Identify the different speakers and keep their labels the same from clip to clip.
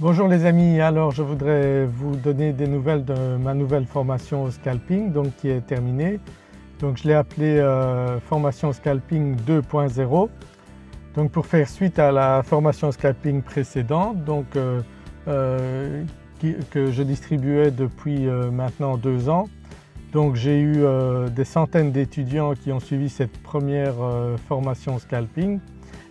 Speaker 1: Bonjour les amis, alors je voudrais vous donner des nouvelles de ma nouvelle formation au scalping donc qui est terminée. Donc je l'ai appelée euh, formation scalping 2.0 donc pour faire suite à la formation scalping précédente donc, euh, euh, que je distribuais depuis maintenant deux ans. Donc j'ai eu des centaines d'étudiants qui ont suivi cette première formation scalping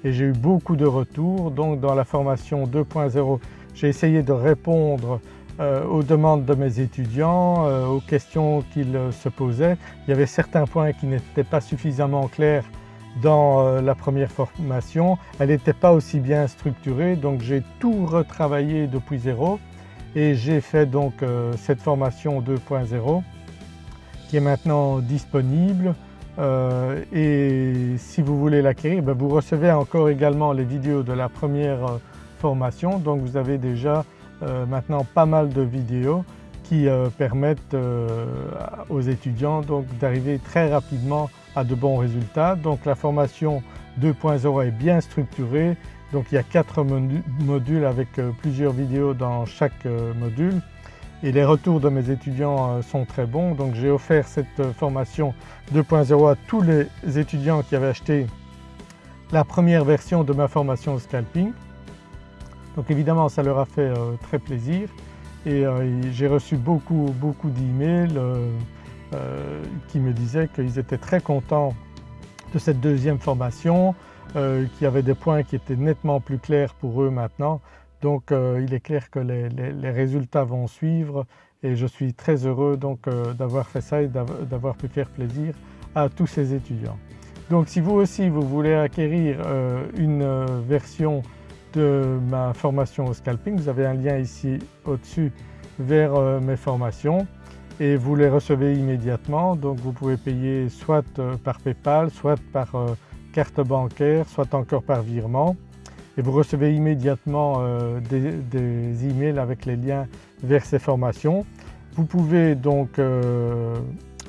Speaker 1: et j'ai eu beaucoup de retours. Donc dans la formation 2.0 j'ai essayé de répondre euh, aux demandes de mes étudiants, euh, aux questions qu'ils euh, se posaient. Il y avait certains points qui n'étaient pas suffisamment clairs dans la première formation, elle n'était pas aussi bien structurée donc j'ai tout retravaillé depuis zéro. Et j'ai fait donc cette formation 2.0 qui est maintenant disponible. Et si vous voulez l'acquérir, ben, vous recevez encore également les vidéos de la première formation donc vous avez déjà euh, maintenant pas mal de vidéos qui euh, permettent euh, aux étudiants d'arriver très rapidement à de bons résultats. Donc la formation 2.0 est bien structurée, donc il y a quatre modules avec plusieurs vidéos dans chaque module et les retours de mes étudiants sont très bons. Donc j'ai offert cette formation 2.0 à tous les étudiants qui avaient acheté la première version de ma formation scalping. Donc évidemment ça leur a fait euh, très plaisir et euh, j'ai reçu beaucoup beaucoup d'emails euh, qui me disaient qu'ils étaient très contents de cette deuxième formation, qu'il y avait des points qui étaient nettement plus clairs pour eux maintenant. Donc il est clair que les, résultats vont suivre et je suis très heureux d'avoir fait ça et d'avoir pu faire plaisir à tous ces étudiants. Donc si vous aussi vous voulez acquérir une version de ma formation au scalping. Vous avez un lien ici au-dessus vers euh, mes formations et vous les recevez immédiatement. Donc vous pouvez payer soit euh, par Paypal, soit par euh, carte bancaire, soit encore par virement et vous recevez immédiatement des, emails avec les liens vers ces formations. Vous pouvez donc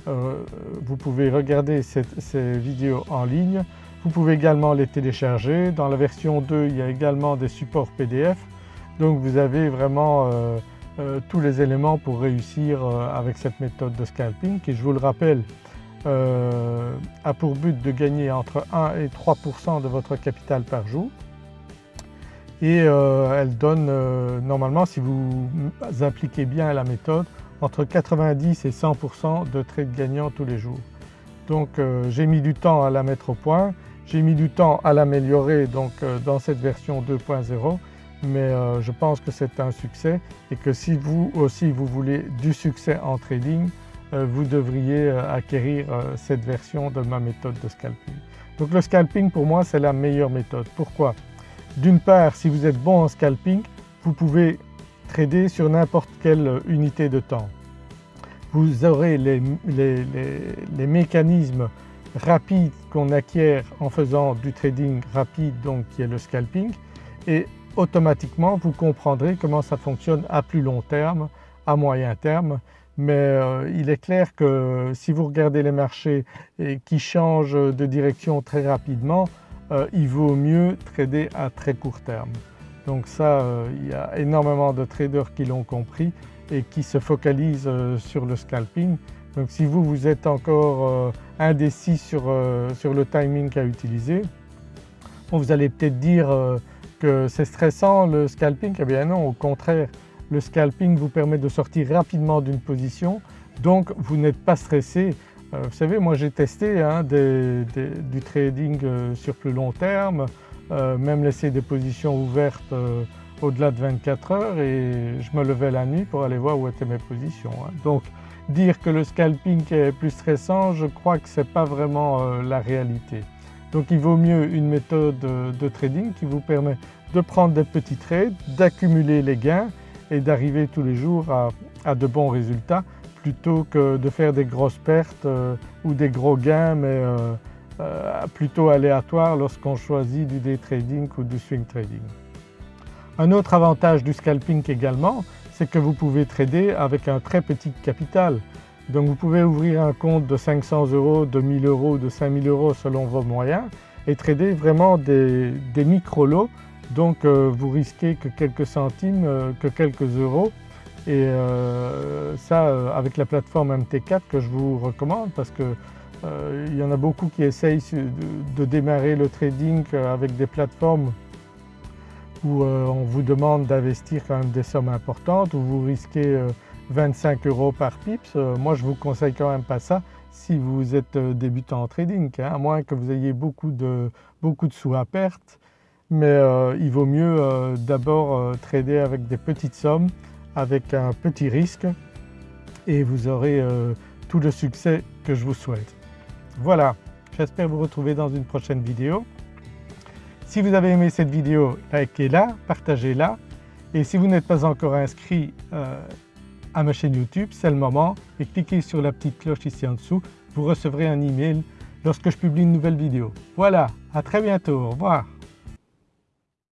Speaker 1: vous pouvez regarder ces vidéos en ligne vous pouvez également les télécharger. Dans la version 2 il y a également des supports PDF donc vous avez vraiment euh, euh, tous les éléments pour réussir euh, avec cette méthode de scalping qui je vous le rappelle a pour but de gagner entre 1 et 3% de votre capital par jour et elle donne normalement si vous appliquez bien la méthode entre 90 et 100% de trades gagnants tous les jours. Donc j'ai mis du temps à la mettre au point j'ai mis du temps à l'améliorer donc euh, dans cette version 2.0 mais euh, je pense que c'est un succès et que si vous aussi vous voulez du succès en trading, euh, vous devriez acquérir cette version de ma méthode de scalping. Donc le scalping pour moi c'est la meilleure méthode. Pourquoi? D'une part si vous êtes bon en scalping, vous pouvez trader sur n'importe quelle unité de temps. Vous aurez les, les mécanismes rapide qu'on acquiert en faisant du trading rapide donc qui est le scalping et automatiquement vous comprendrez comment ça fonctionne à plus long terme, à moyen terme mais euh, il est clair que si vous regardez les marchés et qui changent de direction très rapidement, euh, il vaut mieux trader à très court terme. Donc ça, euh, il y a énormément de traders qui l'ont compris et qui se focalisent sur le scalping donc si vous, vous êtes encore euh, indécis euh, sur, le timing à utiliser, vous allez peut-être dire euh, que c'est stressant le scalping, eh bien non au contraire le scalping vous permet de sortir rapidement d'une position donc vous n'êtes pas stressé. vous savez moi j'ai testé hein, du trading sur plus long terme, même laisser des positions ouvertes au-delà de 24 heures et je me levais la nuit pour aller voir où étaient mes positions. Hein. Donc dire que le scalping est plus stressant, je crois que ce n'est pas vraiment euh, la réalité. Donc il vaut mieux une méthode de trading qui vous permet de prendre des petits trades, d'accumuler les gains et d'arriver tous les jours à, de bons résultats plutôt que de faire des grosses pertes euh, ou des gros gains mais euh, plutôt aléatoires lorsqu'on choisit du day trading ou du swing trading. Un autre avantage du scalping également, c'est que vous pouvez trader avec un très petit capital. Donc vous pouvez ouvrir un compte de 500 euros, de 1000 euros, de 5000 euros selon vos moyens et trader vraiment des, micro-lots donc vous risquez que quelques centimes, que quelques euros et ça avec la plateforme MT4 que je vous recommande parce que il y en a beaucoup qui essayent de démarrer le trading avec des plateformes où on vous demande d'investir quand même des sommes importantes, où vous risquez 25 euros par pips. Moi je vous conseille quand même pas ça si vous êtes débutant en trading, hein, à moins que vous ayez beaucoup de, beaucoup de sous à perte. Mais il vaut mieux d'abord trader avec des petites sommes, avec un petit risque et vous aurez tout le succès que je vous souhaite. Voilà, j'espère vous retrouver dans une prochaine vidéo. Si vous avez aimé cette vidéo, likez-la, partagez-la et si vous n'êtes pas encore inscrit euh, à ma chaîne YouTube, c'est le moment et cliquez sur la petite cloche ici en dessous, vous recevrez un email lorsque je publie une nouvelle vidéo. Voilà, à très bientôt, au revoir.